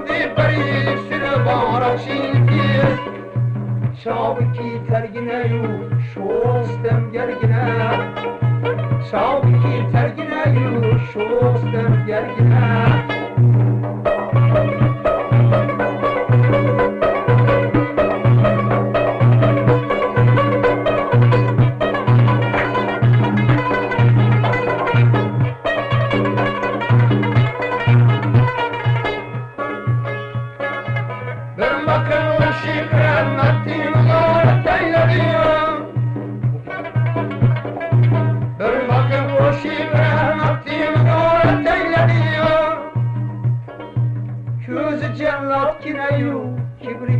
oldu beri sürü barak şimdi Şabki tergine yu şostem gergine. Şabki tergine yu şostem gergine. Bir Latina, you, Chibri.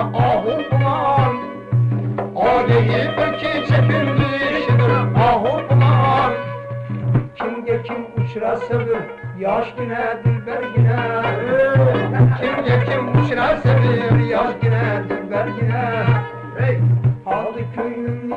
ahu kuman Adi iki çepindi işidir ahu kim uçrasa bir yaş güne dilber güne kim uçrasa bir yaş güne dilber güne Hey, Aldı köyün